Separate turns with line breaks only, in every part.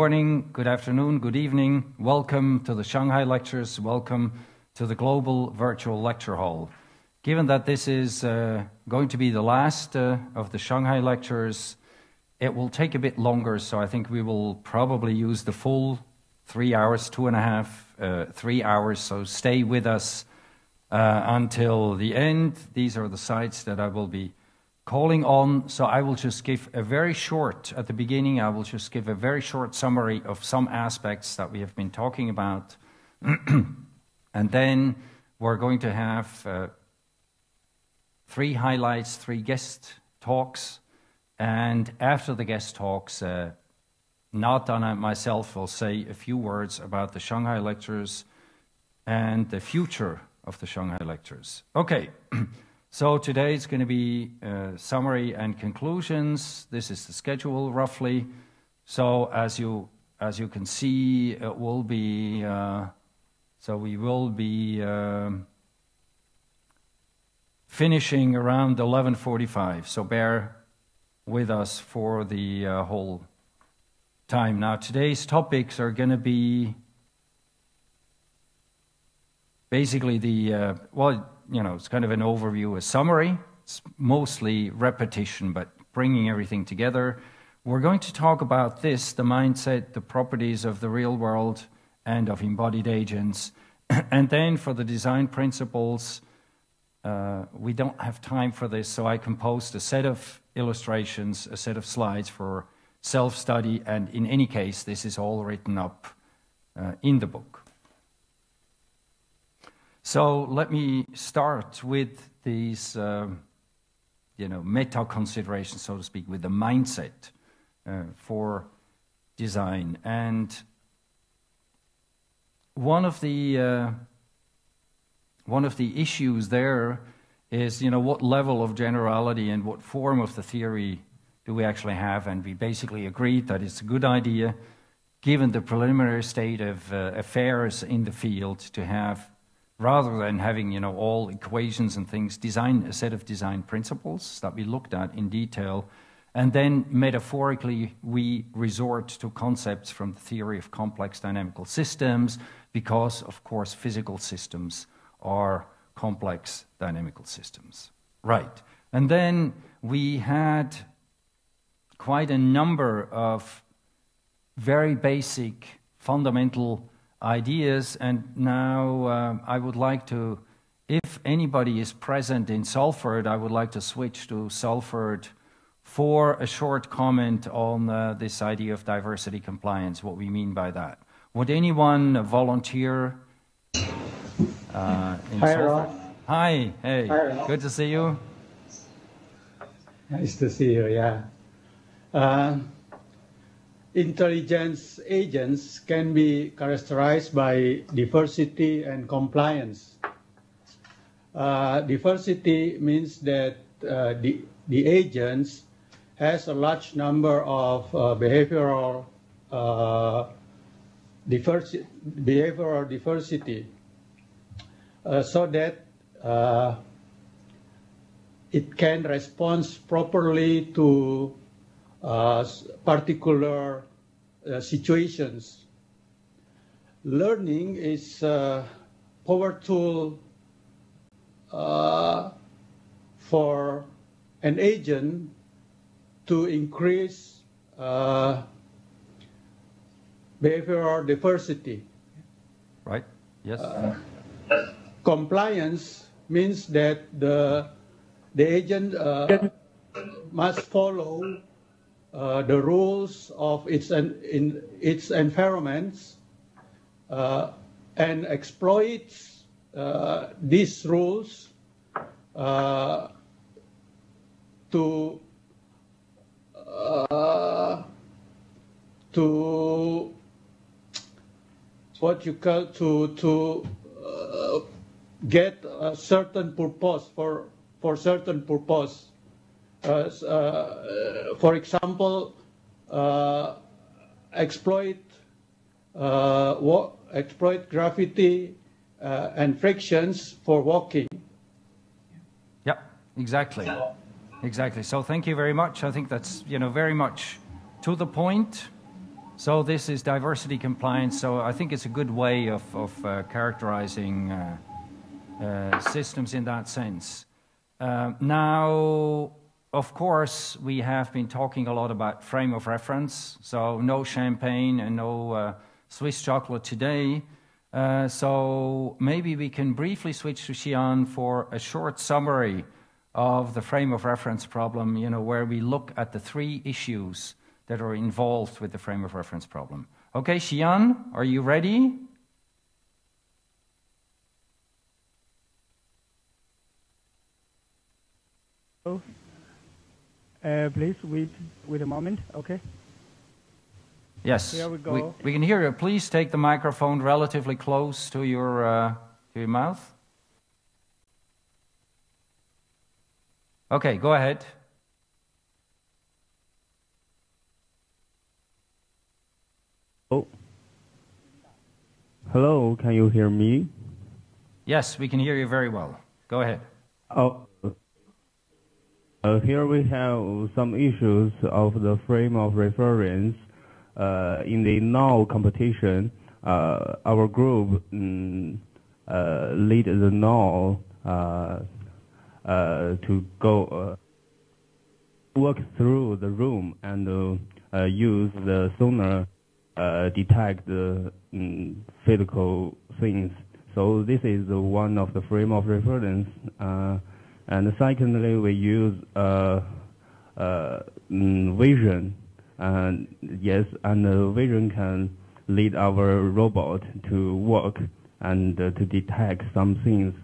morning, good afternoon, good evening. Welcome to the Shanghai Lectures. Welcome to the Global Virtual Lecture Hall. Given that this is uh, going to be the last uh, of the Shanghai Lectures, it will take a bit longer, so I think we will probably use the full three hours, two and a half, uh, three hours. So stay with us uh, until the end. These are the sites that I will be calling on. So I will just give a very short, at the beginning, I will just give a very short summary of some aspects that we have been talking about. and then we're going to have uh, three highlights, three guest talks. And after the guest talks, uh, Nathan and myself will say a few words about the Shanghai lectures and the future of the Shanghai lectures. Okay. So today it's going to be uh, summary and conclusions. This is the schedule roughly. So as you as you can see, it will be uh, so we will be um, finishing around 11:45. So bear with us for the uh, whole time. Now today's topics are going to be basically the uh, well you know, it's kind of an overview, a summary. It's mostly repetition, but bringing everything together. We're going to talk about this the mindset, the properties of the real world and of embodied agents. and then for the design principles, uh, we don't have time for this, so I composed a set of illustrations, a set of slides for self study, and in any case, this is all written up uh, in the book. So let me start with these, um, you know, meta considerations, so to speak, with the mindset uh, for design. And one of the uh, one of the issues there is, you know, what level of generality and what form of the theory do we actually have? And we basically agreed that it's a good idea, given the preliminary state of uh, affairs in the field, to have rather than having you know all equations and things, design a set of design principles that we looked at in detail, and then metaphorically we resort to concepts from the theory of complex dynamical systems, because of course physical systems are complex dynamical systems. Right. And then we had quite a number of very basic fundamental ideas. And now uh, I would like to, if anybody is present in Salford, I would like to switch to Salford for a short comment on uh, this idea of diversity compliance, what we mean by that. Would anyone volunteer?
Uh, Hi, Salford?
Hi, hey, Hi, good to see you.
Nice to see you, yeah. Uh, intelligence agents can be characterized by diversity and compliance. Uh, diversity means that uh, the, the agents has a large number of uh, behavioral uh, diversity, behavioral diversity uh, so that uh, it can respond properly to particular uh, situations. Learning is a power tool uh, for an agent to increase uh, behavioral diversity.
Right, yes.
Uh, compliance means that the, the agent uh, must follow uh, the rules of its, and in its environments uh, and exploits uh, these rules uh, to uh, to what you call to to uh, get a certain purpose for for certain purpose for example, uh, exploit uh, wa- exploit gravity uh, and frictions for walking.
Yep, exactly. Exactly. So thank you very much. I think that's, you know, very much to the point. So this is diversity compliance. So I think it's a good way of, of uh, characterizing uh, uh, systems in that sense. Uh, now, of course, we have been talking a lot about frame of reference. So no champagne and no uh, Swiss chocolate today. Uh, so maybe we can briefly switch to Xian for a short summary of the frame of reference problem, you know, where we look at the three issues that are involved with the frame of reference problem. Okay, Xian, are you ready?
Oh, please wait, wait a moment. Okay.
Yes.
Here we go.
We, we can hear you. Please take the microphone relatively close to your, uh, to your mouth. Okay, go ahead.
Oh. Hello, can you hear me?
Yes, we can hear you very well. Go ahead.
Oh. Uh, here we have some issues of the frame of reference. Uh, in the NAO competition, uh, our group uh, lead the NAO uh, uh, to go walk through the room and use the sonar detect the mm, physical things. So this is one of the frame of reference. And secondly, we use uh, uh, mm, vision. And yes, and uh, vision can lead our robot to work and to detect some things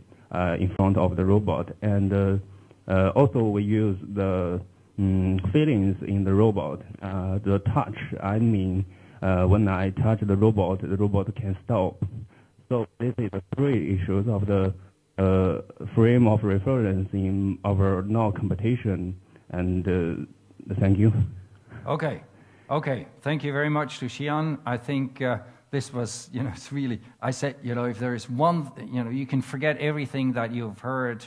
in front of the robot. And also we use the mm, feelings in the robot. The touch, I mean, when I touch the robot, the robot can stop. So this is the three issues of the frame of reference in our NAO competition. And uh, thank you.
Okay. Okay. Thank you very much to Xian. I think uh, this was, you know, it's really, I said, you know, if there is one, you know, you can forget everything that you've heard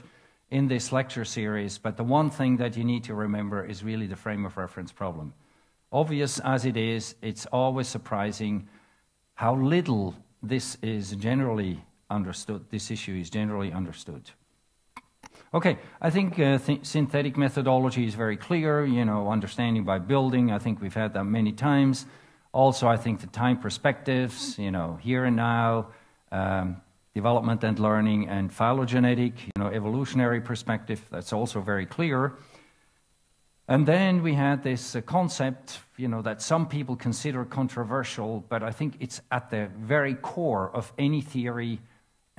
in this lecture series, but the one thing that you need to remember is really the frame of reference problem. Obvious as it is, it's always surprising how little this is generally understood, this issue is generally understood. Okay, I think uh, th synthetic methodology is very clear, you know, understanding by building, I think we've had that many times. Also, I think the time perspectives, you know, here and now, um, development and learning, and phylogenetic, you know, evolutionary perspective, that's also very clear. And then we had this uh, concept, you know, that some people consider controversial, but I think it's at the very core of any theory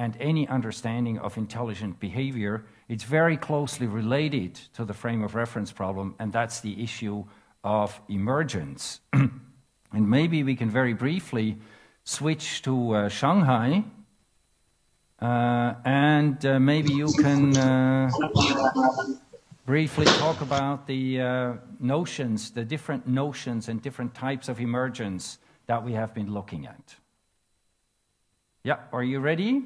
and any understanding of intelligent behavior. It's very closely related to the frame of reference problem, and that's the issue of emergence. and maybe we can very briefly switch to uh, Shanghai, uh, and uh, maybe you can uh, briefly talk about the uh, notions, the different notions and different types of emergence that we have been looking at. Yeah, are you ready?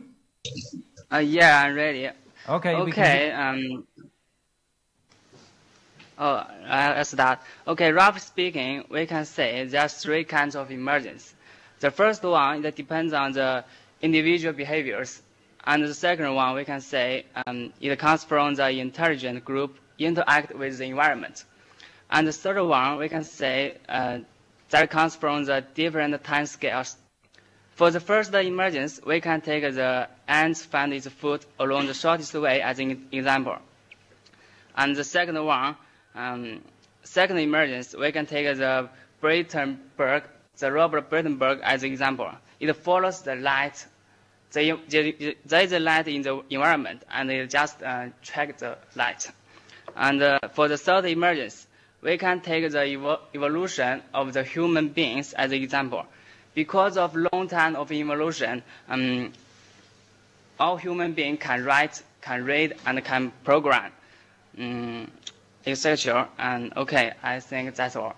Uh, yeah, I'm ready.
Okay.
Okay. Um. Oh, I'll start. Okay, roughly speaking, we can say there are three kinds of emergence. The first one that depends on the individual behaviors, and the second one we can say um, it comes from the intelligent group interact with the environment, and the third one we can say uh, that comes from the different time scales. For the first emergence, we can take the ants find its food along the shortest way as an example. And the second one, um, second emergence, we can take the Braitenberg, the Robert Braitenberg as an example. It follows the light. The, the, there is a light in the environment, and it just uh, track the light. And uh, for the third emergence, we can take the evo evolution of the human beings as an example. Because of long time of evolution, um, all human beings can write, can read, and can program, um, etc. And okay, I think that's all.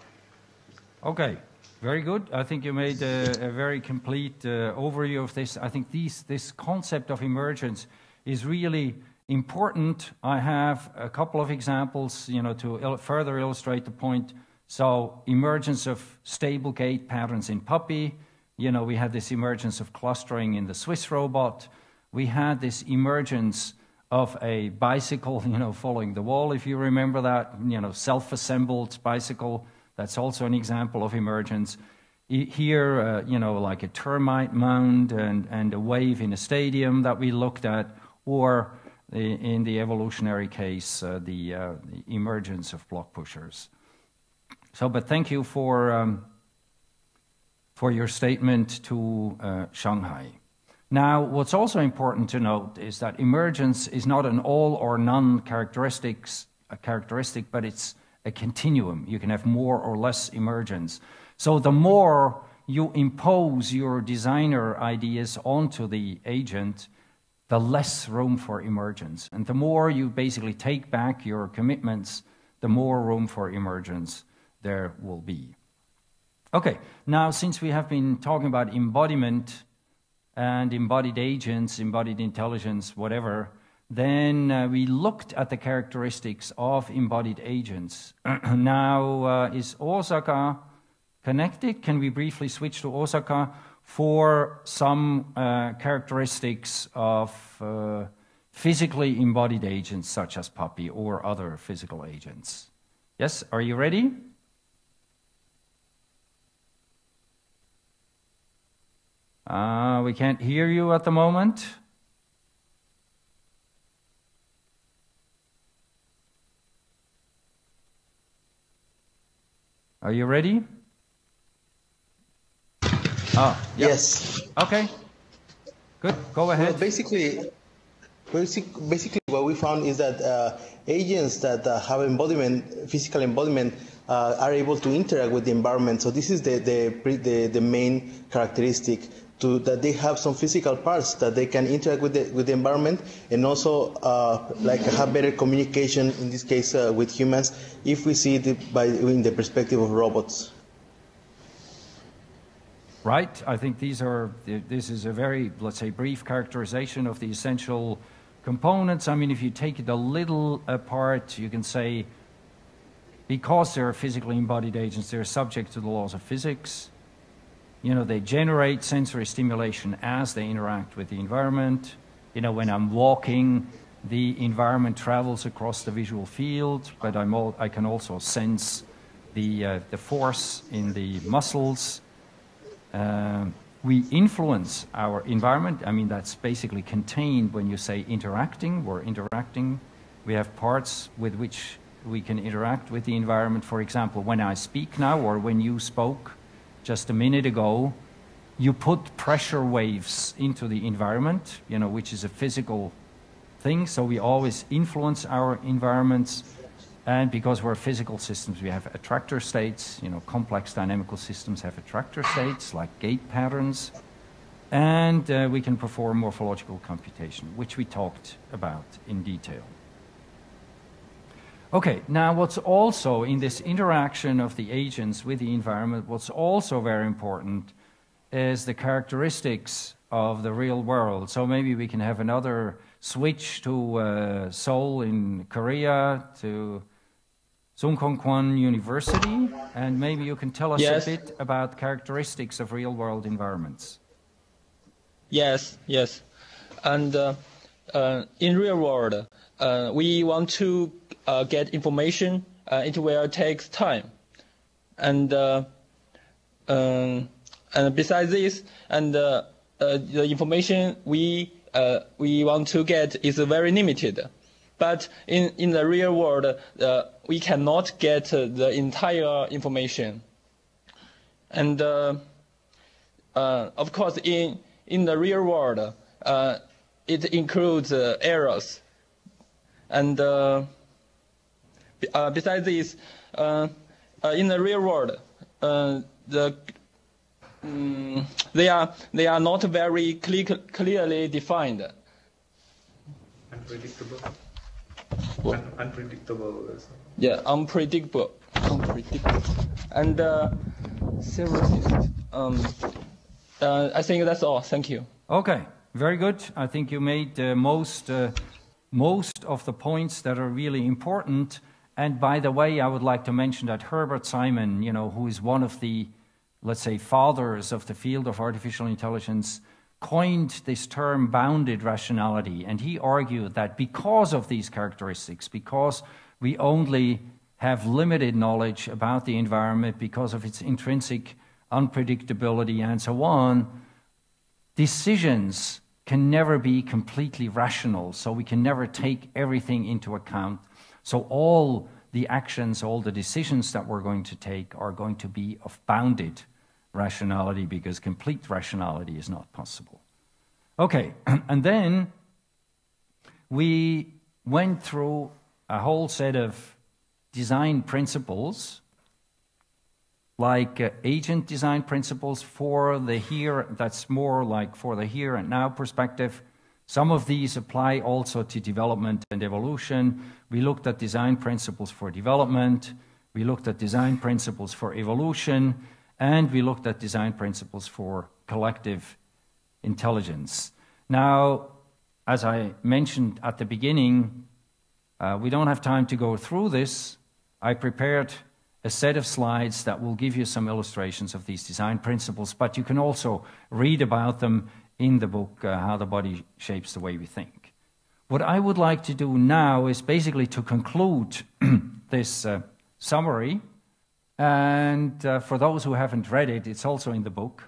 Okay. Very good. I think you made a, a very complete uh, overview of this. I think these, this concept of emergence is really important. I have a couple of examples, you know, to il further illustrate the point. So, emergence of stable gait patterns in puppy. You know, we had this emergence of clustering in the Swiss robot. We had this emergence of a bicycle, you know, following the wall, if you remember that, you know, self-assembled bicycle. That's also an example of emergence. Here, uh, you know, like a termite mound and, and a wave in a stadium that we looked at, or in the evolutionary case, uh, the, uh, the, emergence of block pushers. So, but thank you for, um, for your statement to uh, Shanghai. Now, what's also important to note is that emergence is not an all or none characteristics, characteristic, but it's a continuum. You can have more or less emergence. So the more you impose your designer ideas onto the agent, the less room for emergence. And the more you basically take back your commitments, the more room for emergence there will be. Okay, now since we have been talking about embodiment and embodied agents, embodied intelligence, whatever, then uh, we looked at the characteristics of embodied agents. now, uh, is Osaka connected? Can we briefly switch to Osaka? for some uh, characteristics of uh, physically embodied agents such as puppy or other physical agents. Yes, are you ready? Uh, we can't hear you at the moment. Are you ready? Oh,
yeah. yes.
Okay. Good. Go ahead.
Well, basically, basic, basically, what we found is that uh, agents that uh, have embodiment, physical embodiment, uh, are able to interact with the environment. So this is the the the, the main characteristic. To, that they have some physical parts that they can interact with the, with the environment and also uh, like have better communication in this case uh, with humans if we see it by in the perspective of robots
right? I think these are, this is a very, let's say, brief characterization of the essential components. I mean, if you take it a little apart, you can say because they're physically embodied agents, they're subject to the laws of physics. You know, they generate sensory stimulation as they interact with the environment. You know, when I'm walking, the environment travels across the visual field, but I'm all, I can also sense the, uh, the force in the muscles uh, we influence our environment. I mean, that's basically contained when you say interacting. We're interacting. We have parts with which we can interact with the environment. For example, when I speak now or when you spoke just a minute ago, you put pressure waves into the environment, you know, which is a physical thing. So we always influence our environments and because we're physical systems, we have attractor states. You know, complex dynamical systems have attractor states like gait patterns. And uh, we can perform morphological computation, which we talked about in detail. Okay, now what's also in this interaction of the agents with the environment, what's also very important is the characteristics of the real world. So maybe we can have another switch to uh, Seoul in Korea, to Sungkyunkwan University, and maybe you can tell us yes. a bit about characteristics of real-world environments.
Yes, yes. And uh, uh, in real world, uh, we want to uh, get information. Uh, it will take time, and uh, um, and besides this, and the information we we want to get is very limited. But in, in the real world, uh, we cannot get uh, the entire information. And uh, uh of course, in, in the real world, uh, it includes uh, errors. And besides this, in the real world, the um, they are they are not very cle clearly defined.
Unpredictable. Un unpredictable.
Yeah, unpredictable. Unpredictable. And uh, Several. Um, uh, I think that's all. Thank you.
Okay, very good. I think you made uh, most, uh, most of the points that are really important. And by the way, I would like to mention that Herbert Simon, you know, who is one of the, let's say, fathers of the field of artificial intelligence, coined this term bounded rationality. And he argued that because of these characteristics, because we only have limited knowledge about the environment because of its intrinsic unpredictability and so on, decisions can never be completely rational, so we can never take everything into account. So, all the actions, all the decisions that we're going to take are going to be of bounded rationality because complete rationality is not possible. Okay, and then we went through a whole set of design principles like uh, agent design principles for the here, that's more like for the here and now perspective. Some of these apply also to development and evolution. We looked at design principles for development, we looked at design principles for evolution, and we looked at design principles for collective intelligence. Now, as I mentioned at the beginning, uh, we don't have time to go through this. I prepared a set of slides that will give you some illustrations of these design principles, but you can also read about them in the book, uh, How the Body Shapes the Way We Think. What I would like to do now is basically to conclude this uh, summary. And uh, for those who haven't read it, it's also in the book.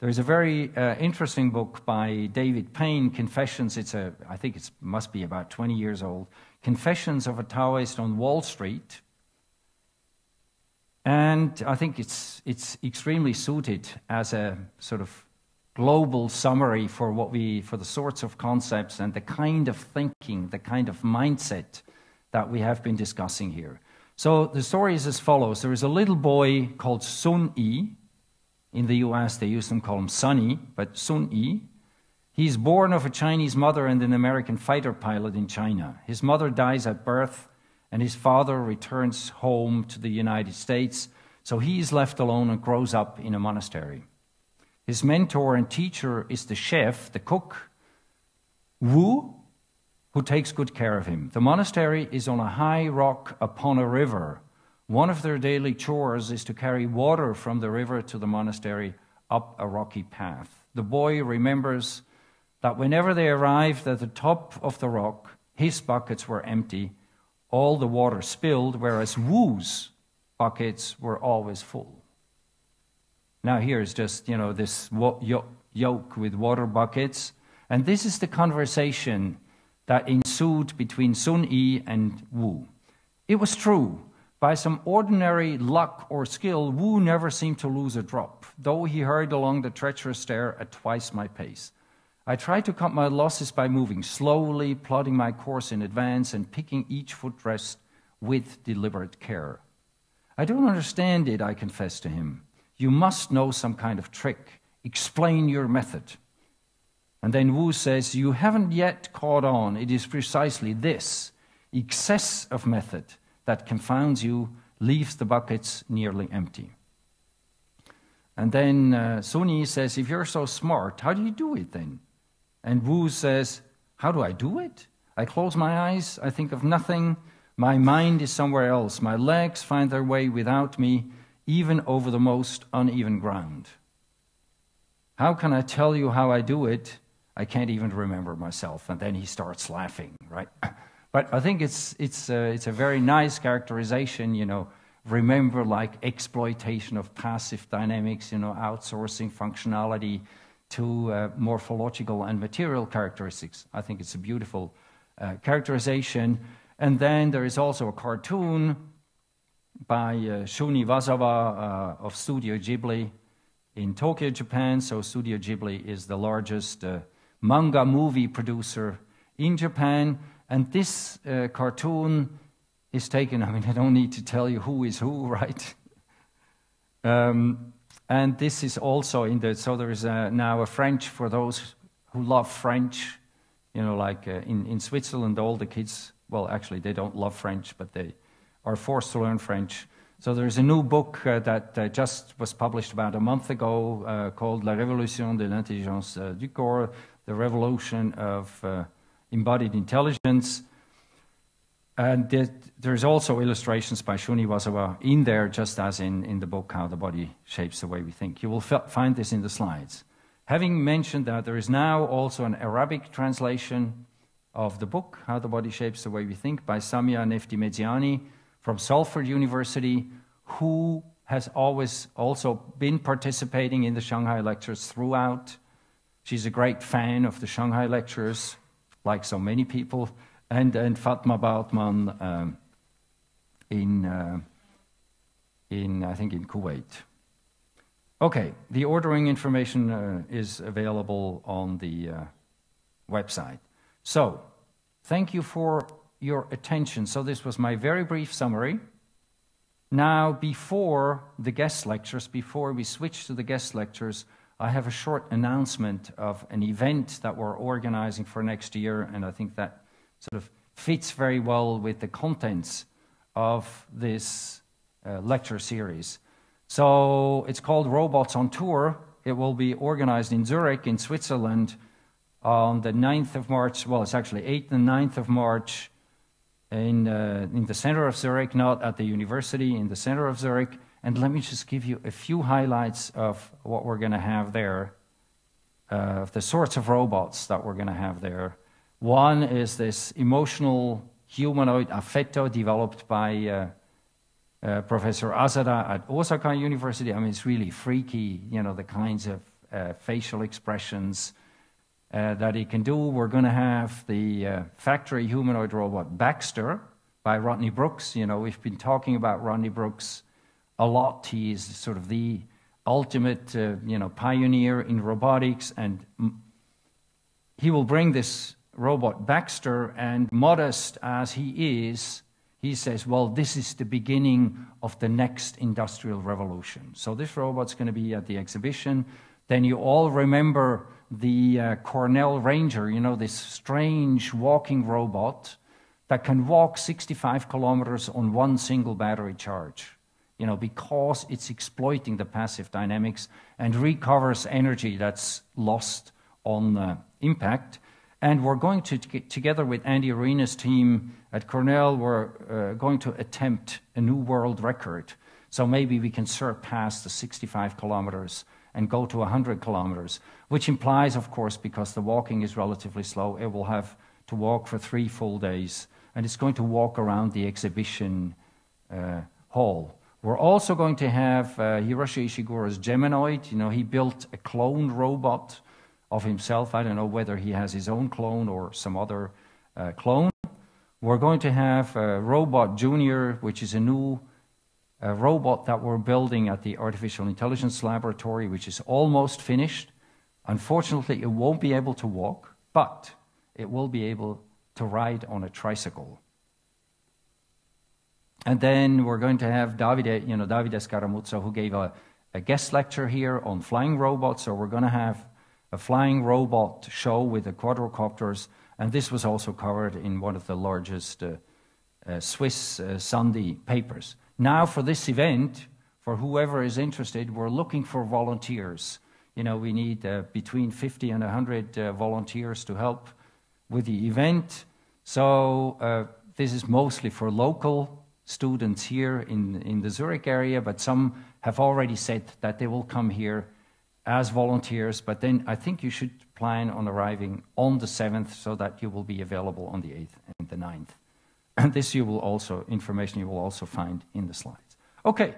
There is a very uh, interesting book by David Payne, Confessions. It's a, I think it must be about 20 years old. Confessions of a Taoist on Wall Street. And I think it's, it's extremely suited as a sort of global summary for what we, for the sorts of concepts and the kind of thinking, the kind of mindset that we have been discussing here. So the story is as follows. There is a little boy called Sun Yi. In the US, they used to call him Sunny, but Sun Yi. He's born of a Chinese mother and an American fighter pilot in China. His mother dies at birth and his father returns home to the United States, so he is left alone and grows up in a monastery. His mentor and teacher is the chef, the cook, Wu, who takes good care of him. The monastery is on a high rock upon a river. One of their daily chores is to carry water from the river to the monastery up a rocky path. The boy remembers that whenever they arrived at the top of the rock, his buckets were empty all the water spilled, whereas Wu's buckets were always full. Now, here's just, you know, this yoke with water buckets. And this is the conversation that ensued between Sun Yi and Wu. It was true. By some ordinary luck or skill, Wu never seemed to lose a drop, though he hurried along the treacherous stair at twice my pace. I tried to cut my losses by moving slowly, plotting my course in advance, and picking each footrest with deliberate care. I don't understand it, I confessed to him. You must know some kind of trick. Explain your method. And then Wu says, You haven't yet caught on. It is precisely this excess of method that confounds you, leaves the buckets nearly empty. And then uh, Sun Yi says, If you're so smart, how do you do it then? And Wu says, How do I do it? I close my eyes, I think of nothing. My mind is somewhere else. My legs find their way without me, even over the most uneven ground. How can I tell you how I do it? I can't even remember myself. And then he starts laughing, right? But I think it's, it's, uh, it's a very nice characterization, you know. Remember, like exploitation of passive dynamics, you know, outsourcing functionality, to uh, morphological and material characteristics. I think it's a beautiful uh, characterization. And then there is also a cartoon by uh, Shun Iwasawa uh, of Studio Ghibli in Tokyo, Japan. So, Studio Ghibli is the largest uh, manga movie producer in Japan. And this uh, cartoon is taken, I mean, I don't need to tell you who is who, right? Um, and this is also in the, so there is a, now a French for those who love French. You know, like uh, in, in Switzerland, all the kids, well, actually, they don't love French, but they are forced to learn French. So there's a new book uh, that uh, just was published about a month ago uh, called La Révolution de l'intelligence uh, du corps, the revolution of uh, embodied intelligence. And there's also illustrations by Shun Iwasawa in there, just as in, in the book, How the Body Shapes the Way We Think. You will find this in the slides. Having mentioned that, there is now also an Arabic translation of the book, How the Body Shapes the Way We Think, by Samia Nefti Meziani from Salford University, who has always also been participating in the Shanghai lectures throughout. She's a great fan of the Shanghai lectures, like so many people and, Fatma Bautman um, in, uh, in, I think, in Kuwait. Okay, the ordering information uh, is available on the uh, website. So, thank you for your attention. So, this was my very brief summary. Now, before the guest lectures, before we switch to the guest lectures, I have a short announcement of an event that we're organizing for next year, and I think that sort of fits very well with the contents of this uh, lecture series. So it's called Robots on Tour. It will be organized in Zurich, in Switzerland, on the 9th of March. Well, it's actually 8th and 9th of March in, uh, in the center of Zurich, not at the university, in the center of Zurich. And let me just give you a few highlights of what we're going to have there, uh, of the sorts of robots that we're going to have there. One is this emotional humanoid affetto developed by uh, uh, Professor Asada at Osaka University. I mean, it's really freaky, you know, the kinds of uh, facial expressions uh, that he can do. We're going to have the uh, factory humanoid robot Baxter by Rodney Brooks. You know, we've been talking about Rodney Brooks a lot. He is sort of the ultimate, uh, you know, pioneer in robotics, and he will bring this robot Baxter, and modest as he is, he says, well, this is the beginning of the next industrial revolution. So this robot's going to be at the exhibition. Then you all remember the uh, Cornell Ranger, you know, this strange walking robot that can walk 65 kilometers on one single battery charge, you know, because it's exploiting the passive dynamics and recovers energy that's lost on uh, impact. And we're going to, together with Andy Ruina's team at Cornell, we're uh, going to attempt a new world record. So maybe we can surpass the 65 kilometers and go to 100 kilometers, which implies, of course, because the walking is relatively slow, it will have to walk for three full days. And it's going to walk around the exhibition uh, hall. We're also going to have uh, Hiroshi Ishiguro's Geminoid. You know, he built a clone robot of himself. I don't know whether he has his own clone or some other uh, clone. We're going to have a Roboy Junior, which is a new uh, robot that we're building at the Artificial Intelligence Laboratory, which is almost finished. Unfortunately, it won't be able to walk, but it will be able to ride on a tricycle. And then we're going to have Davide, you know, Davide Scaramuzza, who gave a, a guest lecture here on flying robots. So we're going to have a flying robot show with the quadrocopters, and this was also covered in one of the largest uh, uh, Swiss uh, Sunday papers. Now, for this event, for whoever is interested, we're looking for volunteers. You know, we need uh, between 50 and 100 uh, volunteers to help with the event. So, uh, this is mostly for local students here in, in the Zurich area, but some have already said that they will come here as volunteers, but then I think you should plan on arriving on the 7th so that you will be available on the 8th and the 9th. And this you will also, information you will also find in the slides. Okay,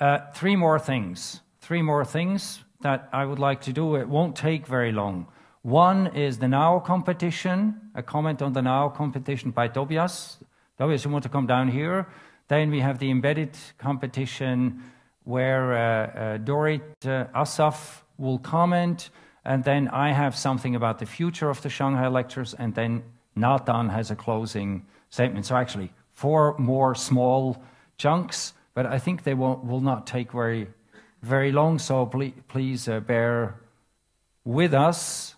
uh, three more things. Three more things that I would like to do. It won't take very long. One is the NAO competition, a comment on the NAO competition by Tobias. Tobias, you want to come down here? Then we have the embedded competition where uh, uh, Dorit uh, Assaf will comment, and then I have something about the future of the Shanghai lectures, and then Nathan has a closing statement. So actually, four more small chunks, but I think they won't, will not take very, very long. So please, please uh, bear with us.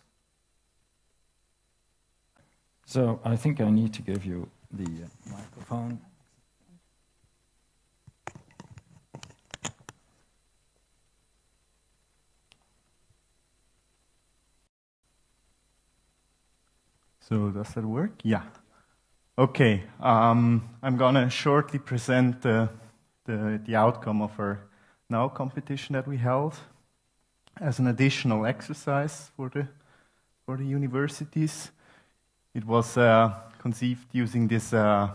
So I think I need to give you the microphone.
So does that work? Yeah. Okay. Um, I'm gonna shortly present the, the, the outcome of our NAO competition that we held as an additional exercise for the for the universities. It was uh, conceived using this uh,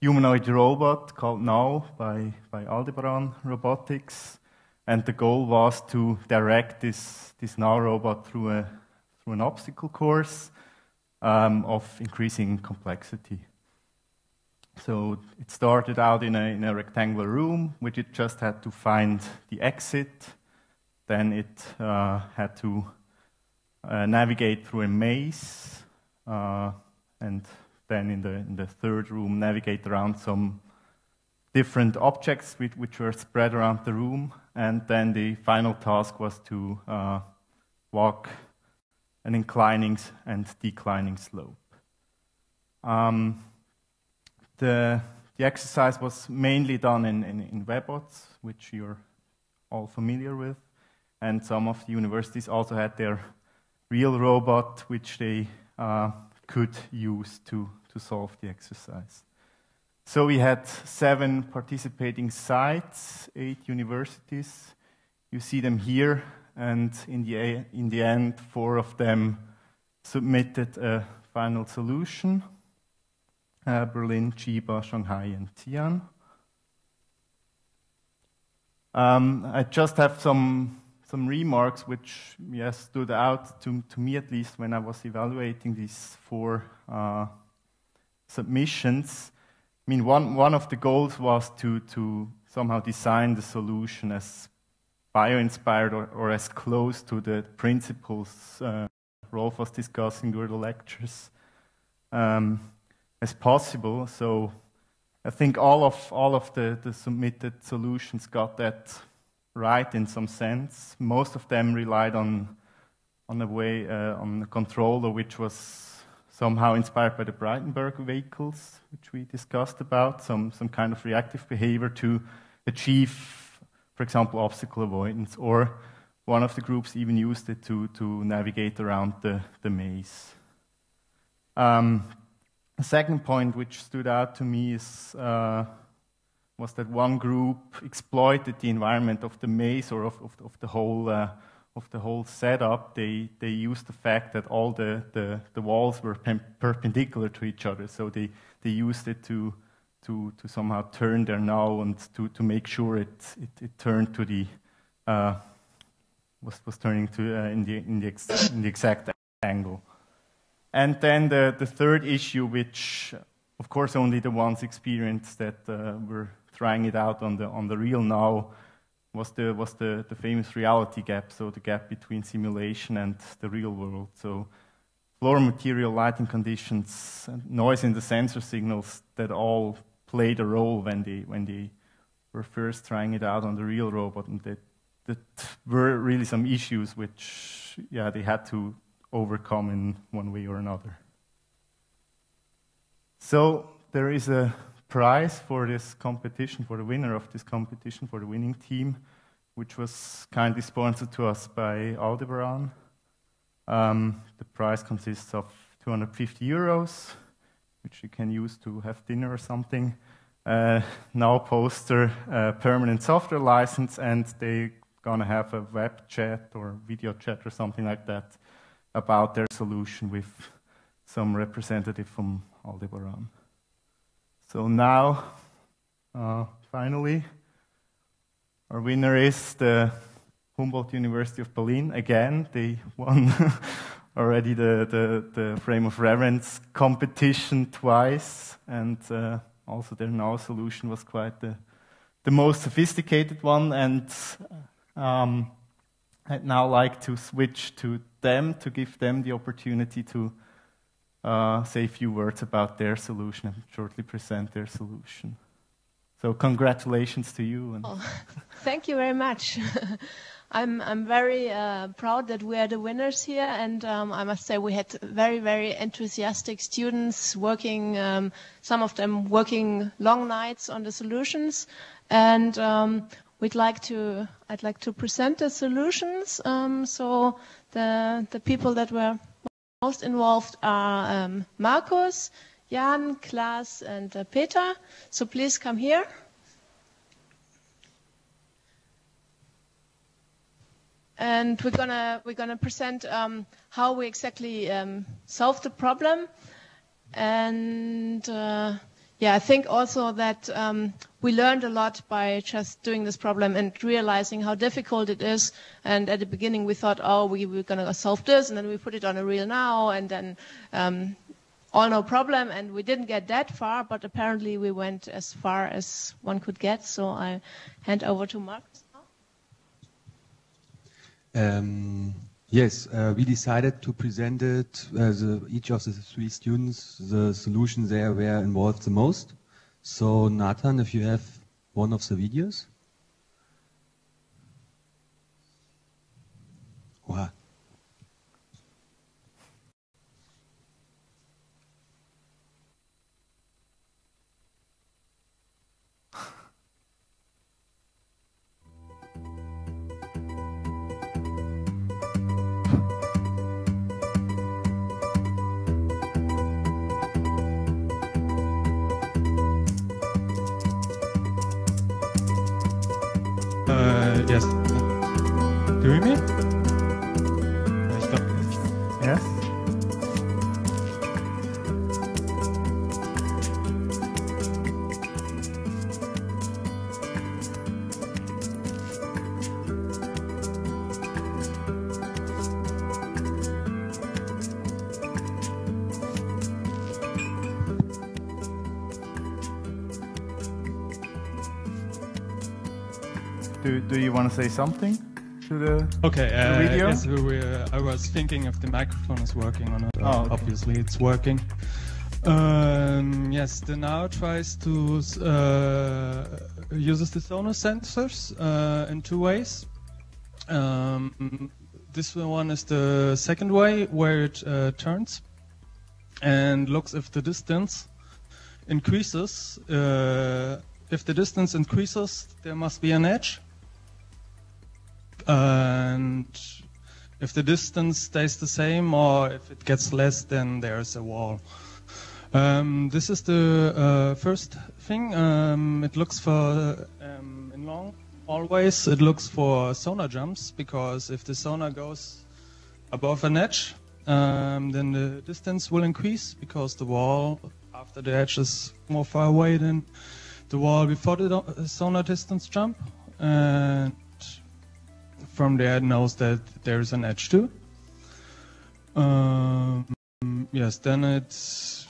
humanoid robot called NAO by by Aldebaran Robotics, and the goal was to direct this this NAO robot through a through an obstacle course um, of increasing complexity. So it started out in a, in a rectangular room, which it just had to find the exit. Then it uh, had to uh, navigate through a maze, uh, and then in the, in the third room, navigate around some different objects which, which were spread around the room. And then the final task was to uh, walk an inclining and declining slope. Um, the, the exercise was mainly done in, in, in Webots, which you're all familiar with, and some of the universities also had their real robot, which they uh, could use to, to solve the exercise. So we had seven participating sites, eight universities. You see them here and in the, in the end, four of them submitted a final solution uh, Berlin, Chiba, Shanghai, and Tian. Um, I just have some, some remarks which yes, stood out to, to me at least when I was evaluating these four uh, submissions. I mean, one, one of the goals was to, to somehow design the solution as bio-inspired or, or, as close to the principles uh, Rolf was discussing during the lectures um, as possible. So I think all of, all of the, the submitted solutions got that right in some sense. Most of them relied on, on a way, uh, on a controller which was somehow inspired by the Braitenberg vehicles, which we discussed about, some, some kind of reactive behavior to achieve for example, obstacle avoidance, or one of the groups even used it to, to navigate around the, the maze. Um, the second point which stood out to me is, uh, was that one group exploited the environment of the maze or of, of, of the whole uh, of the whole setup. They they used the fact that all the, the, the walls were perpendicular to each other, so they, they used it to to, to somehow turn there NAO and to, to make sure it, it, it turned to the, uh, was, was turning to uh, in, the, in, the ex, in the exact angle. And then the, the third issue, which of course only the ones experienced that uh, were trying it out on the, on the real NAO, was the, was the, the famous reality gap, so the gap between simulation and the real world. So floor material, lighting conditions, noise in the sensor signals that all played a role when they, when they were first trying it out on the real robot, and that, that were really some issues which, yeah, they had to overcome in one way or another. So there is a prize for this competition, for the winner of this competition, for the winning team, which was kindly sponsored to us by Aldebaran. Um, the prize consists of 250 euros, which you can use to have dinner or something. Uh, now poster permanent software license, and they're gonna have a web chat or video chat or something like that about their solution with some representative from Aldebaran. So now, uh, finally, our winner is the Humboldt University of Berlin. Again, they won already the, the, the, frame of reference competition twice, and uh, also their NAO solution was quite the, the most sophisticated one. And um, I'd now like to switch to them to give them the opportunity to uh, say a few words about their solution and shortly present their solution. So congratulations to you.
Oh, thank you very much. I'm I'm very uh, proud that we are the winners here, and um, I must say we had very very enthusiastic students working. Um, some of them working long nights on the solutions, and um, we'd like to I'd like to present the solutions. Um, so the the people that were most involved are um, Markus, Jan, Klaas, and uh, Peter. So please come here. And we're gonna we're gonna present um, how we exactly um, solved the problem, and uh, yeah, I think also that um, we learned a lot by just doing this problem and realizing how difficult it is. And at the beginning, we thought, oh, we were going to solve this, and then we put it on a real NAO, and then um, all no problem. And we didn't get that far, but apparently we went as far as one could get. So I hand over to
now. Um, yes, uh, we decided to present it, uh, each of the three students, the solution they were involved the most. So Nathan, if you have one of the videos. Wow.
Do
do you want to say something to the,
Okay,
the
uh,
video?
yes, we were, I was thinking if the microphone is working or not.
Oh, okay.
Obviously, it's working. Um, yes, the NAO tries to uh, uses the sonar sensors uh, in two ways. Um, this one is the second way where it uh, turns and looks if the distance increases. Uh, if the distance increases, there must be an edge. And if the distance stays the same or if it gets less, then there's a wall. Um, this is the uh, first thing. Um, it looks for um, in long always, It looks for sonar jumps because if the sonar goes above an edge, um, then the distance will increase because the wall after the edge is more far away than the wall before the sonar distance jump. And from there knows that there's an edge too. Um, yes, then it's.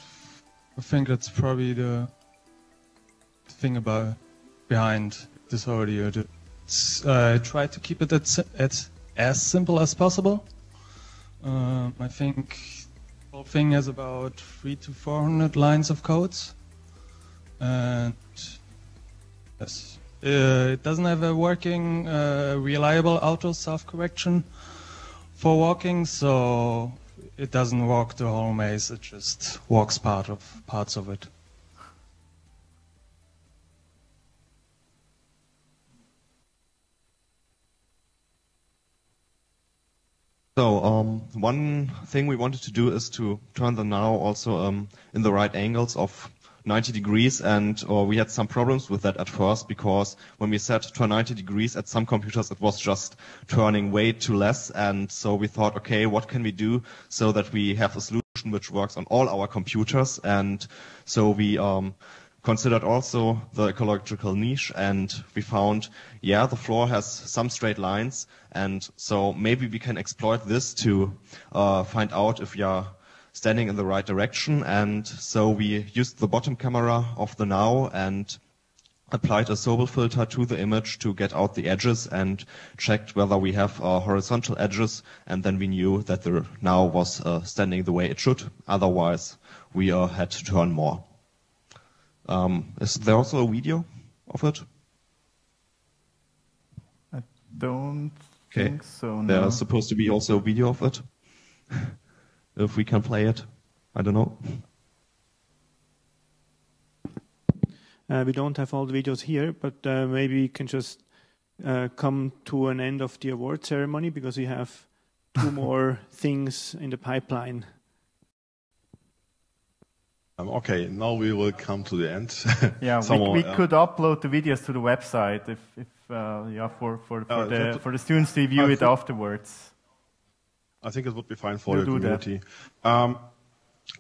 I think that's probably the thing about behind this audio. It's, uh, I try to keep it at, at as simple as possible. Um, I think the whole thing has about three to four hundred lines of codes, and yes, uh, it doesn't have a working, uh, reliable auto self-correction for walking, so it doesn't walk the whole maze. It just walks part of parts of it.
So um, one thing we wanted to do is to turn the NAO also um, in the right angles of 90 degrees, and or we had some problems with that at first because when we said to 90 degrees at some computers, it was just turning way too less, and so we thought, okay, what can we do so that we have a solution which works on all our computers, and so we um, considered also the ecological niche and we found, yeah, the floor has some straight lines. And so maybe we can exploit this to uh, find out if we are standing in the right direction and so we used the bottom camera of the NAO and applied a Sobel filter to the image to get out the edges and checked whether we have uh, horizontal edges and then we knew that the NAO was uh, standing the way it should. Otherwise, we uh, had to turn more. Um, is there also a video of it?
I don't
Okay.
think so. No.
There's supposed to be also a video of it. if we can play it, I don't know.
Uh, we don't have all the videos here, but uh, maybe we can just uh, come to an end of the award ceremony because we have two more things in the pipeline
Um, okay, now we will come to the end.
yeah,
Someone,
we, we
uh,
could upload the videos to the website if, if uh, yeah, for, for, for,
Uh,
the, for the students to view
I
it afterwards.
I think it would be fine for
We'll
your community. Um,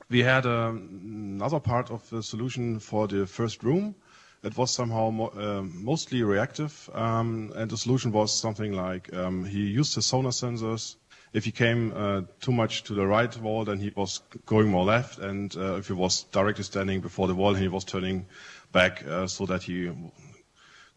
we had um, another part of the solution for the first room. It was somehow mo- um mostly reactive, um, and the solution was something like um, he used his sonar sensors. If he came uh, too much to the right wall, then he was going more left, and uh, if he was directly standing before the wall, he was turning back uh, so that he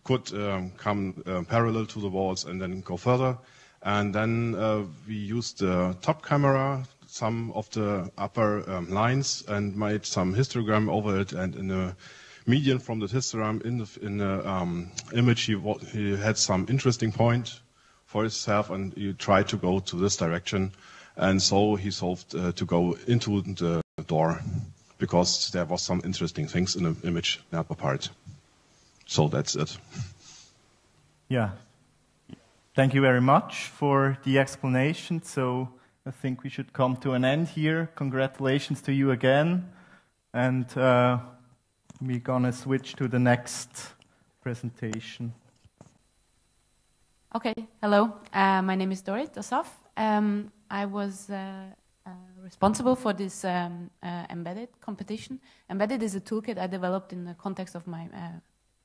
could um, come uh, parallel to the walls and then go further. And then uh, we used the top camera, some of the upper um, lines, and made some histogram over it. And in the median from the histogram in the, in the um, image, he, he had some interesting point for himself, and he tried to go to this direction. And so he solved uh, to go into the door because there was some interesting things in the image, the upper part. So that's it.
Yeah. Thank you very much for the explanation. So I think we should come to an end here. Congratulations to you again. And uh, we're going to switch to the next presentation.
Okay, hello. Uh, my name is Dorit Assaf. Um, I was uh, uh, responsible for this um, uh, embedded competition. Embedded is a toolkit I developed in the context of my uh,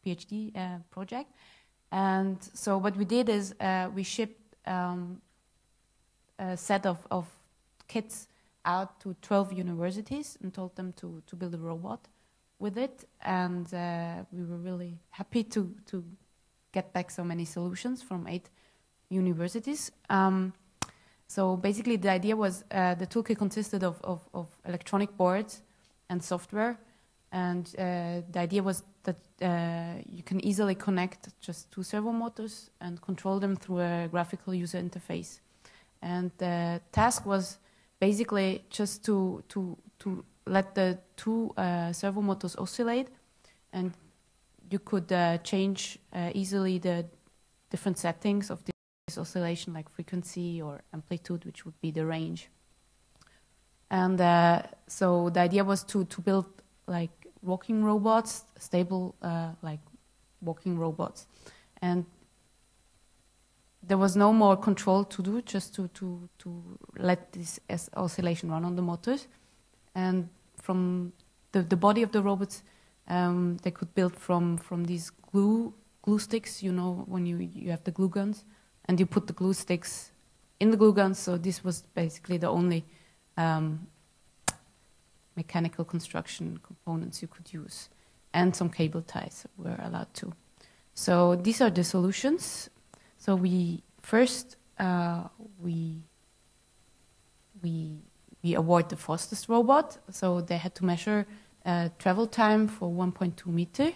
PhD project. And so what we did is uh, we shipped um, a set of, of kits out to 12 universities and told them to, to build a robot with it. And uh, we were really happy to, to get back so many solutions from eight universities. Um, so basically, the idea was uh, the toolkit consisted of, of, of electronic boards and software. And uh, the idea was that uh, you can easily connect just two servo motors and control them through a graphical user interface. And the task was basically just to, to, to let the two uh, servo motors oscillate and you could uh, change uh, easily the different settings of this oscillation, like frequency or amplitude, which would be the range. And uh, so the idea was to, to build like walking robots, stable uh, like walking robots. And there was no more control to do, just to, to, to let this oscillation run on the motors. And from the, the body of the robots, um, they could build from, from these glue glue sticks. You know when you you have the glue guns, and you put the glue sticks in the glue guns. So this was basically the only um, mechanical construction components you could use, and some cable ties were allowed to. So these are the solutions. So we first uh, we we we award the fastest robot. So they had to measure uh, travel time for 1.2 meter,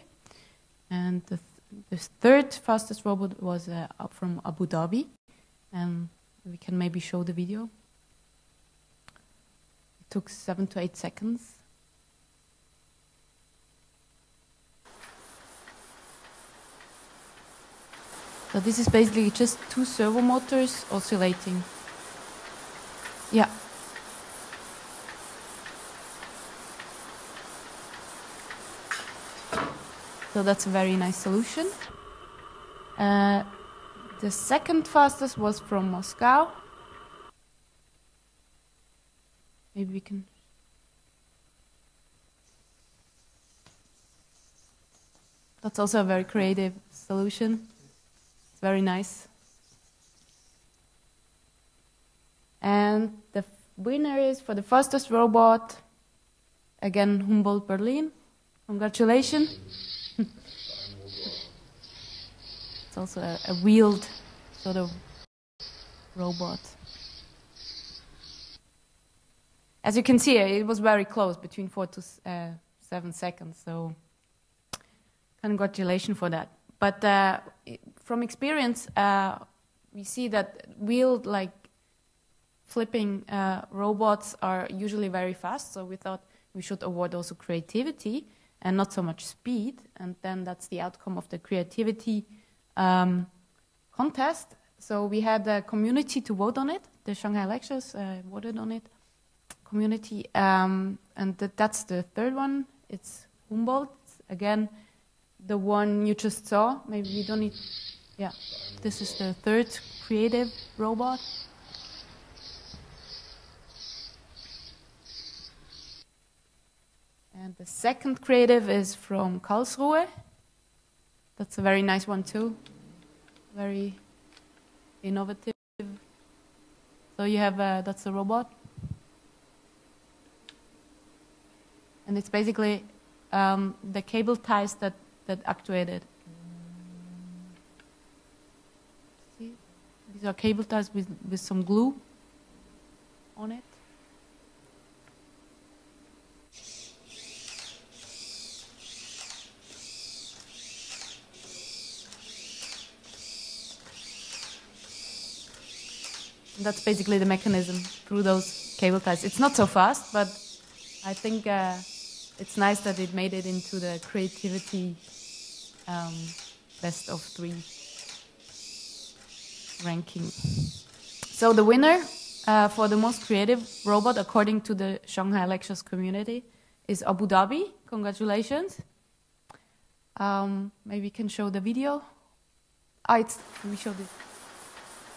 and the, th- the third fastest robot was uh, from Abu Dhabi, and we can maybe show the video. Took seven to eight seconds. So this is basically just two servo motors oscillating. Yeah. So that's a very nice solution. Uh, the second fastest was from Moscow. Maybe we can. That's also a very creative solution. It's very nice. And the winner is for the fastest robot, again Humboldt Berlin. Congratulations. it's also a, a wheeled sort of robot. As you can see, it was very close, between four to uh, seven seconds. So, congratulations for that. But uh, from experience, uh, we see that wheeled, like flipping uh, robots, are usually very fast. So we thought we should award also creativity and not so much speed. And then that's the outcome of the creativity um, contest. So we had the community to vote on it. The Shanghai lectures uh, voted on it community. Um, and that, that's the third one. It's Humboldt. Again, the one you just saw. Maybe we don't need. Yeah, this is the third creative robot. And the second creative is from Karlsruhe. That's a very nice one too. Very innovative. So you have a, that's a robot. And it's basically um, the cable ties that, that actuate it. See? These are cable ties with, with some glue on it. That's basically the mechanism through those cable ties. It's not so fast, but I think uh, it's nice that it made it into the creativity um, best of three ranking. So the winner uh, for the most creative robot, according to the Shanghai Lectures community, is Abu Dhabi. Congratulations. Um, maybe you can show the video. Ah, it's, me show this.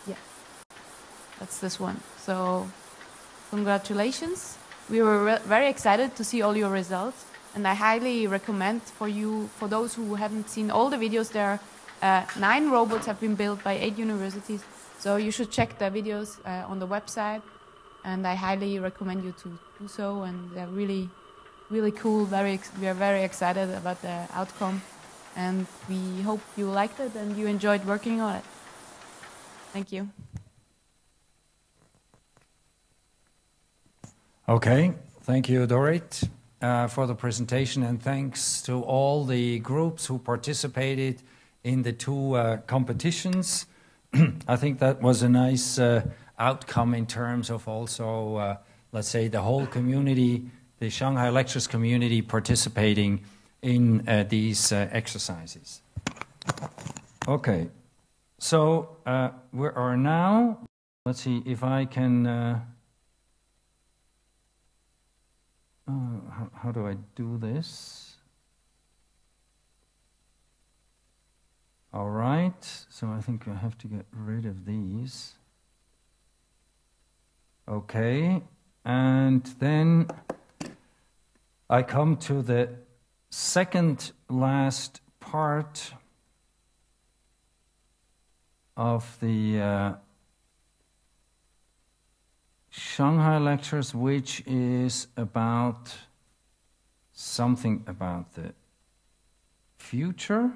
Yeah, that's this one. So, congratulations. We were very excited to see all your results, and I highly recommend for you, for those who haven't seen all the videos, there uh, nine robots have been built by eight universities. So you should check the videos uh, on the website, and I highly recommend you to do so. And they're really, really cool. Very, we are very excited about the outcome, and we hope you liked it and you enjoyed working on it. Thank you.
Okay, thank you, Dorit, uh, for the presentation, and thanks to all the groups who participated in the two uh, competitions. I think that was a nice uh, outcome in terms of also, uh, let's say, the whole community, the Shanghai Lectures community participating in uh, these uh, exercises. Okay, so we are now, let's see if I can. Uh, how, how do I do this? All right, so I think I have to get rid of these. Okay, and then I come to the second last part of the uh, Shanghai lectures, which is about something about the future.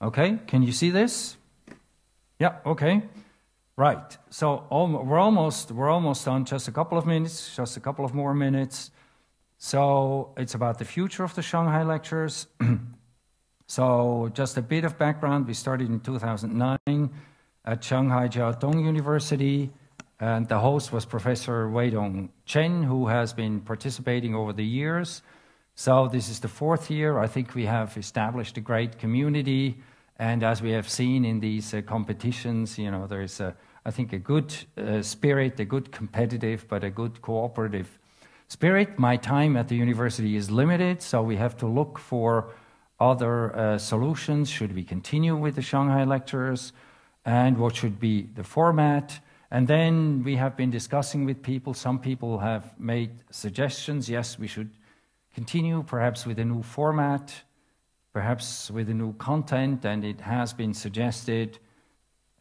Okay, can you see this? Yeah, okay. Right. So we're almost we're almost done. Just a couple of minutes. Just a couple of more minutes. So it's about the future of the Shanghai lectures. so just a bit of background. We started in 2009 at Shanghai Jiao Tong University, and the host was Professor Weidong Chen, who has been participating over the years. So this is the fourth year. I think we have established a great community. And as we have seen in these uh, competitions, you know, there's, a, I think, a good uh, spirit, a good competitive, but a good cooperative spirit. My time at the university is limited, so we have to look for other uh, solutions. Should we continue with the Shanghai lectures? And what should be the format? And then we have been discussing with people. Some people have made suggestions. Yes, we should continue perhaps with a new format perhaps with a new content, and it has been suggested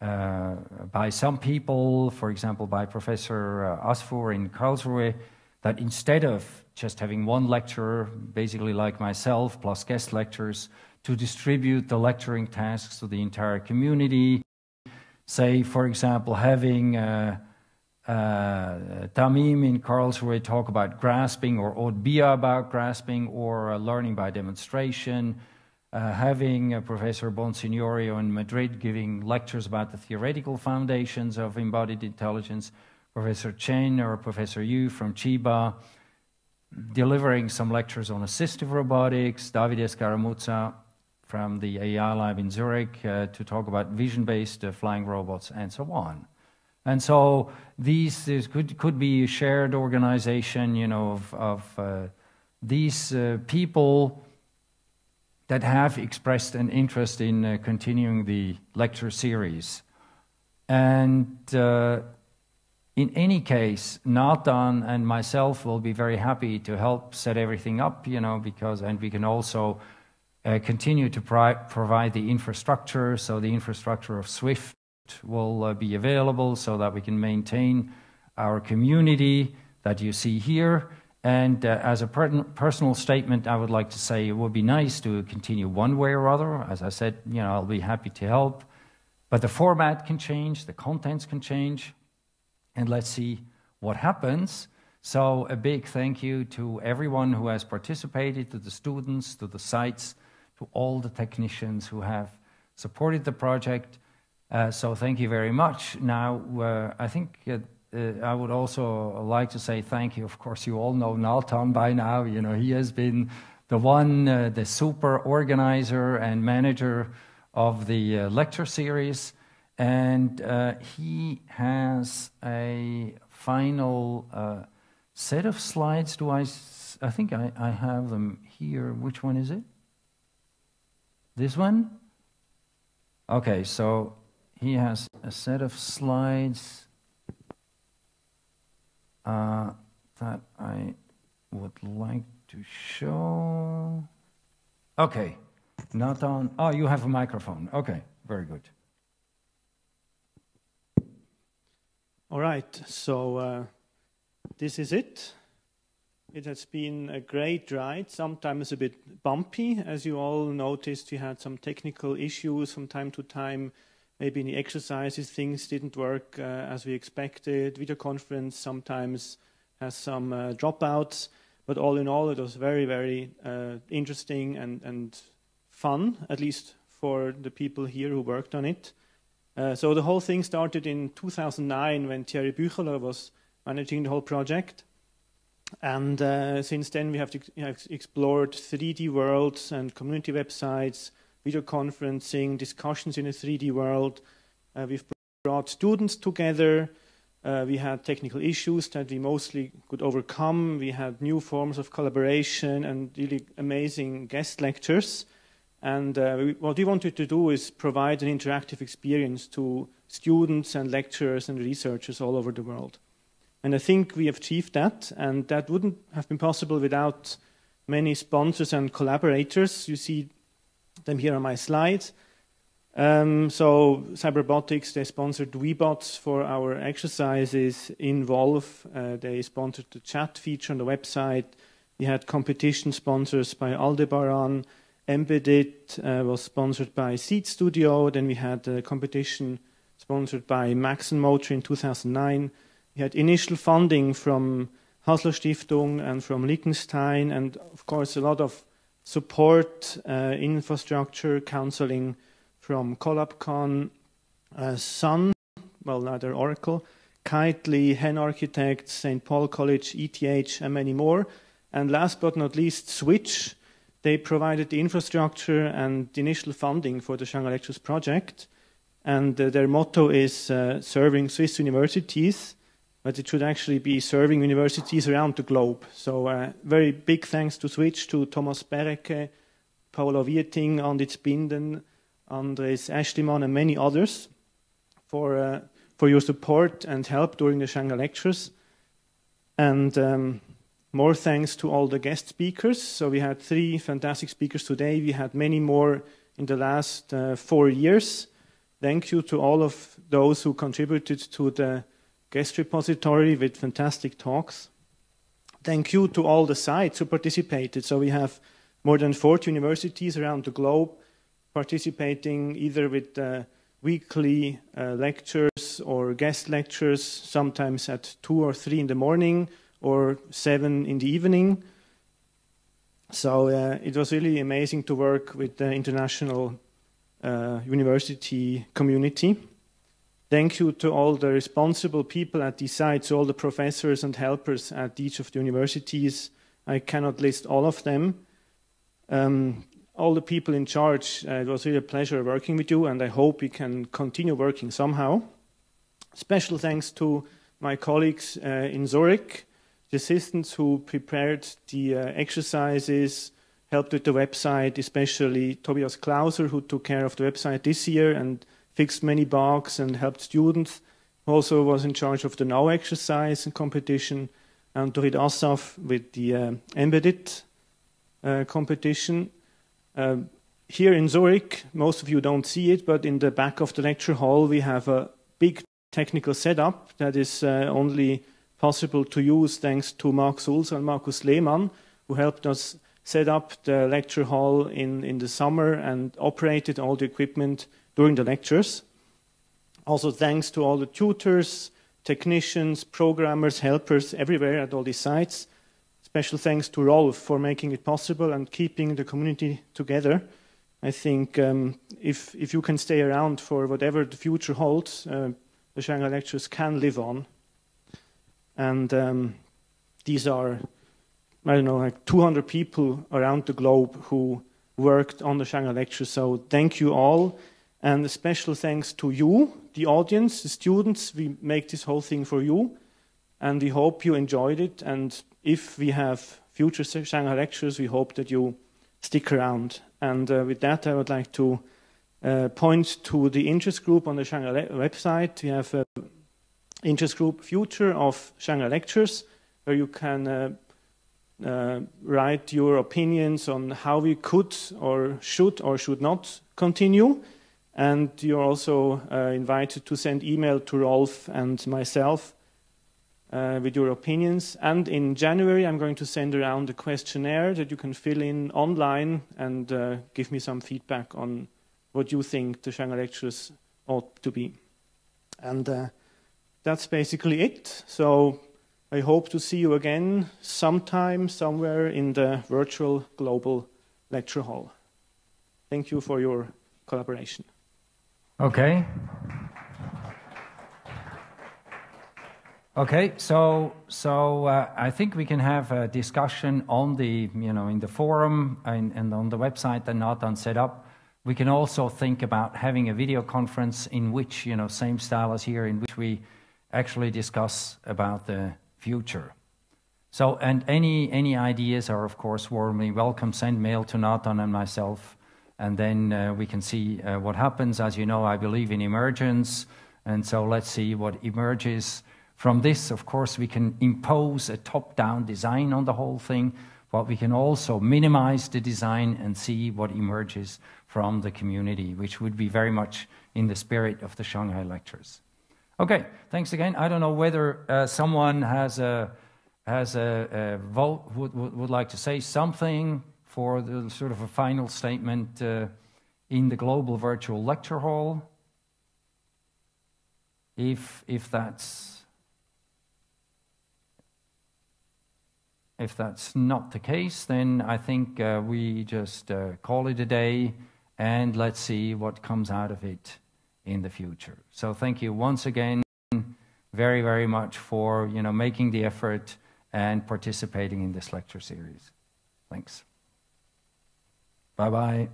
uh, by some people, for example, by Professor uh, Asfour in Karlsruhe, that instead of just having one lecturer, basically like myself, plus guest lectures, to distribute the lecturing tasks to the entire community. Say, for example, having uh, uh, Tamim in Karlsruhe talk about grasping, or Aude Billard about grasping, or uh, learning by demonstration, uh, having uh, Professor Bonsignorio in Madrid giving lectures about the theoretical foundations of embodied intelligence, Professor Chen or Professor Yu from Chiba delivering some lectures on assistive robotics, Davide Scaramuzza from the AI lab in Zurich uh, to talk about vision-based uh, flying robots and so on. And so these could, could be a shared organization, you know, of, of uh, these uh, people that have expressed an interest in uh, continuing the lecture series. And uh, in any case, Nathan and myself will be very happy to help set everything up, you know, because, and we can also uh, continue to provide the infrastructure. So the infrastructure of Switch will uh, be available so that we can maintain our community that you see here. And uh, as a per- personal statement, I would like to say it would be nice to continue one way or other. As I said, you know, I'll be happy to help. But the format can change, the contents can change, and let's see what happens. So, a big thank you to everyone who has participated, to the students, to the sites, to all the technicians who have supported the project. Uh, so, thank you very much. Now, uh, I think uh, uh I would also like to say thank you. Of course, you all know Nathan by now. You know, he has been the one, uh, the super organizer and manager of the uh, lecture series, and he has a final set of slides. Do I? I think I, I have them here. Which one is it? This one? Okay, so he has a set of slides uh, that I would like to show. Okay. Not on. Oh, you have a microphone. Okay, very good.
All right, so uh, this is it. It has been a great ride, sometimes a bit bumpy. As you all noticed, we had some technical issues from time to time. Maybe in the exercises, things didn't work uh, as we expected. Video conference sometimes has some uh, dropouts. But all in all, it was very, very uh, interesting and, and fun, at least for the people here who worked on it. Uh, so the whole thing started in 2009 when Thierry Bücheler was managing the whole project. And uh, since then, we have, to, have, explored 3D worlds and community websites, video conferencing, discussions in a 3D world. Uh, we've brought students together. Uh, we had technical issues that we mostly could overcome. We had new forms of collaboration and really amazing guest lectures. And uh, we, what we wanted to do is provide an interactive experience to students and lecturers and researchers all over the world. And I think we have achieved that, and that wouldn't have been possible without many sponsors and collaborators. You see them here on my slides. Um, so Cyberbotics, they sponsored Webots for our exercises. Involve, uh, they sponsored the chat feature on the website. We had competition sponsors by Aldebaran, Embedded uh, was sponsored by Seeed Studio. Then we had a competition sponsored by Maxon Motor in 2009. We had initial funding from Hasler Stiftung and from Liechtenstein, and of course a lot of support, uh, infrastructure, counseling from CollabCon, uh, Sun, well, neither Oracle, Kitely, Hen Architects, St. Paul College, ETH, and many more. And last but not least, Switch, they provided the infrastructure and the initial funding for the Shanghai Lectures project. And uh, their motto is uh, serving Swiss universities, but it should actually be serving universities around the globe. So, uh, very big thanks to Switch, to Thomas Berecke, Paolo Vieting, Anditz Binden, Andres Ashliman, and many others for, uh, for your support and help during the Shanghai Lectures. And um, more thanks to all the guest speakers. So we had three fantastic speakers today. We had many more in the last uh, four years. Thank you to all of those who contributed to the guest repository with fantastic talks. Thank you to all the sites who participated. So we have more than 40 universities around the globe participating either with uh, weekly uh, lectures or guest lectures, sometimes at 2 or 3 in the morning, or seven in the evening. So uh, it was really amazing to work with the international uh, university community. Thank you to all the responsible people at these sites, all the professors and helpers at each of the universities. I cannot list all of them. Um, all the people in charge, uh, it was really a pleasure working with you, and I hope we can continue working somehow. Special thanks to my colleagues uh, in Zurich, the assistants who prepared the uh, exercises, helped with the website, especially Tobias Klauser, who took care of the website this year and fixed many bugs and helped students. Also was in charge of the NAO exercise and competition, and Dorit Assaf with the uh, embedded uh, competition. Uh, here in Zurich, most of you don't see it, but in the back of the lecture hall, we have a big technical setup that is uh, only possible to use thanks to Mark Sulzer and Markus Lehmann, who helped us set up the lecture hall in, in the summer and operated all the equipment during the lectures. Also, thanks to all the tutors, technicians, programmers, helpers everywhere at all these sites. Special thanks to Rolf for making it possible and keeping the community together. I think um, if, if you can stay around for whatever the future holds, uh, the Shanghai lectures can live on. And um, these are, I don't know, like 200 people around the globe who worked on the Shanghai lectures. So thank you all. And a special thanks to you, the audience, the students. We make this whole thing for you. And we hope you enjoyed it. And if we have future Shanghai lectures, we hope that you stick around. And uh, with that, I would like to uh, point to the interest group on the Shanghai website. We have an interest group Future of Shanghai Lectures, where you can uh, uh, write your opinions on how we could or should or should not continue. And you're also uh, invited to send email to Rolf and myself uh, with your opinions. And in January, I'm going to send around a questionnaire that you can fill in online and uh, give me some feedback on what you think the Shanghai lectures ought to be. And uh, that's basically it. So I hope to see you again sometime, somewhere in the virtual global lecture hall. Thank you for your collaboration.
Okay. Okay, so so uh, I think we can have a discussion on the you know in the forum and, and on the website and not on setup we can also think about having a video conference in which, you know, same style as here, in which we actually discuss about the future. So, and any, any ideas are, of course, warmly welcome. Send mail to Nathan and myself, and then uh, we can see uh, what happens. As you know, I believe in emergence, and so let's see what emerges from this. Of course, we can impose a top down design on the whole thing, but we can also minimize the design and see what emerges from the community, which would be very much in the spirit of the Shanghai lectures. Okay, thanks again. I don't know whether uh, someone has a has a, a vote would, would, would like to say something for the sort of a final statement uh, in the global virtual lecture hall. If if that's if that's not the case, then I think uh, we just uh, call it a day and let's see what comes out of it in the future. So thank you once again very, very much for you know, making the effort and participating in this lecture series. Thanks. Bye-bye.